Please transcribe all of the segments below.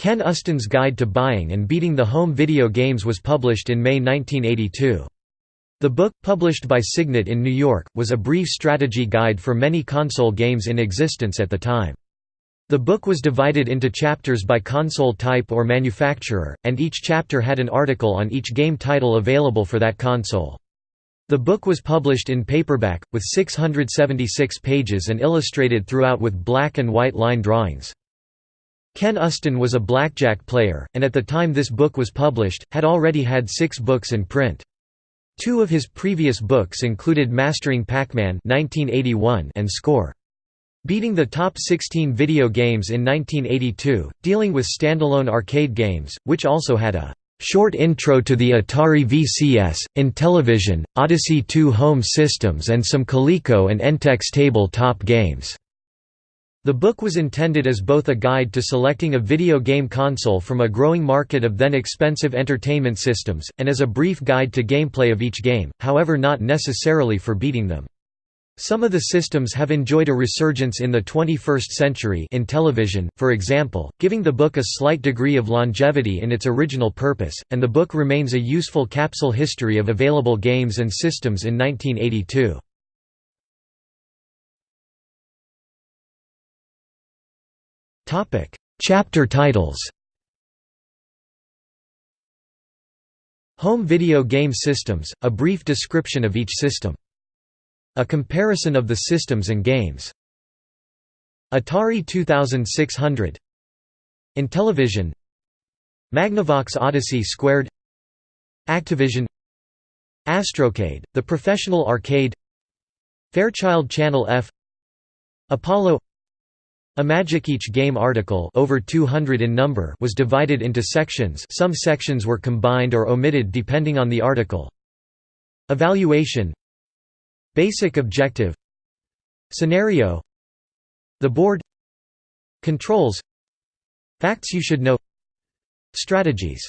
Ken Uston's Guide to Buying and Beating the Home Video Games was published in May 1982. The book, published by Signet in New York, was a brief strategy guide for many console games in existence at the time. The book was divided into chapters by console type or manufacturer, and each chapter had an article on each game title available for that console. The book was published in paperback, with 676 pages and illustrated throughout with black and white line drawings. Ken Uston was a blackjack player, and at the time this book was published, had already had six books in print. Two of his previous books included Mastering Pac-Man and Score. Beating the top 16 video games in 1982, dealing with standalone arcade games, which also had a short intro to the Atari VCS, Intellivision, Odyssey 2 home systems and some Coleco and Entex table-top games. The book was intended as both a guide to selecting a video game console from a growing market of then expensive entertainment systems, and as a brief guide to gameplay of each game, however not necessarily for beating them. Some of the systems have enjoyed a resurgence in the 21st century in television, for example, giving the book a slight degree of longevity in its original purpose, and the book remains a useful capsule history of available games and systems in 1982. Chapter titles. Home Video Game Systems, a brief description of each system. A comparison of the systems and games. Atari 2600 Intellivision. Magnavox Odyssey Squared. Activision. Astrocade, the professional arcade. Fairchild Channel F. Apollo Imagic each game article over 200 in number was divided into sections. Some sections were combined or omitted depending on the article. Evaluation. Basic objective. Scenario. The board. Controls. Facts you should know. Strategies.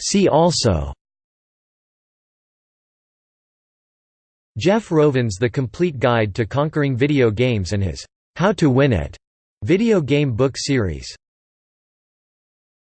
See also Jeff Rovin's The Complete Guide to Conquering Video Games and his How to Win It video game book series